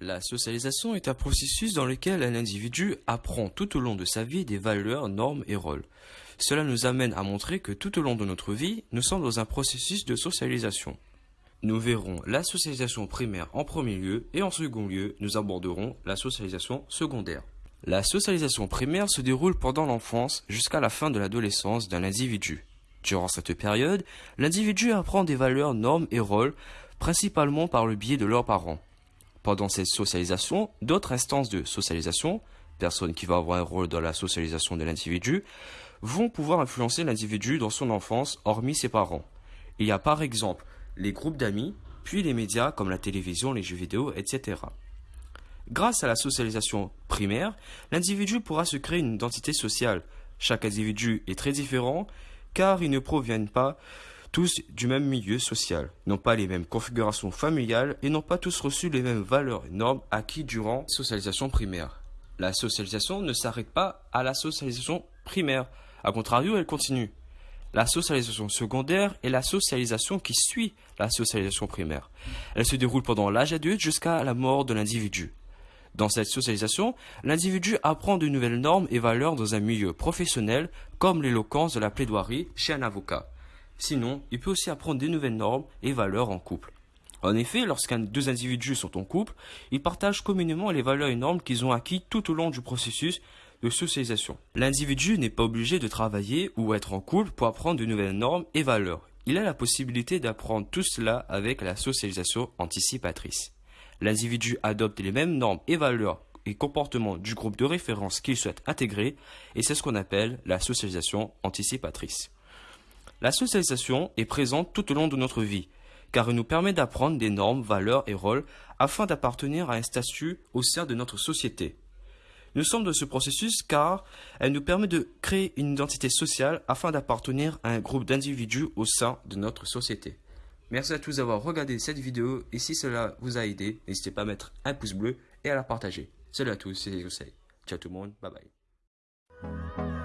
La socialisation est un processus dans lequel un individu apprend tout au long de sa vie des valeurs, normes et rôles. Cela nous amène à montrer que tout au long de notre vie, nous sommes dans un processus de socialisation. Nous verrons la socialisation primaire en premier lieu et en second lieu, nous aborderons la socialisation secondaire. La socialisation primaire se déroule pendant l'enfance jusqu'à la fin de l'adolescence d'un individu. Durant cette période, l'individu apprend des valeurs, normes et rôles, principalement par le biais de leurs parents. Pendant cette socialisation, d'autres instances de socialisation, personnes qui vont avoir un rôle dans la socialisation de l'individu, vont pouvoir influencer l'individu dans son enfance, hormis ses parents. Il y a par exemple les groupes d'amis, puis les médias comme la télévision, les jeux vidéo, etc. Grâce à la socialisation primaire, l'individu pourra se créer une identité sociale. Chaque individu est très différent car ils ne proviennent pas tous du même milieu social, n'ont pas les mêmes configurations familiales et n'ont pas tous reçu les mêmes valeurs et normes acquis durant la socialisation primaire. La socialisation ne s'arrête pas à la socialisation primaire, a contrario, elle continue. La socialisation secondaire est la socialisation qui suit la socialisation primaire. Elle se déroule pendant l'âge adulte jusqu'à la mort de l'individu. Dans cette socialisation, l'individu apprend de nouvelles normes et valeurs dans un milieu professionnel, comme l'éloquence de la plaidoirie chez un avocat. Sinon, il peut aussi apprendre des nouvelles normes et valeurs en couple. En effet, lorsqu'un deux individus sont en couple, ils partagent communément les valeurs et normes qu'ils ont acquis tout au long du processus de socialisation. L'individu n'est pas obligé de travailler ou être en couple pour apprendre de nouvelles normes et valeurs. Il a la possibilité d'apprendre tout cela avec la socialisation anticipatrice. L'individu adopte les mêmes normes et valeurs et comportements du groupe de référence qu'il souhaite intégrer et c'est ce qu'on appelle la socialisation anticipatrice. La socialisation est présente tout au long de notre vie car elle nous permet d'apprendre des normes, valeurs et rôles afin d'appartenir à un statut au sein de notre société. Nous sommes dans ce processus car elle nous permet de créer une identité sociale afin d'appartenir à un groupe d'individus au sein de notre société. Merci à tous d'avoir regardé cette vidéo et si cela vous a aidé, n'hésitez pas à mettre un pouce bleu et à la partager. Salut à tous, c'est José. Ciao tout le monde, bye bye.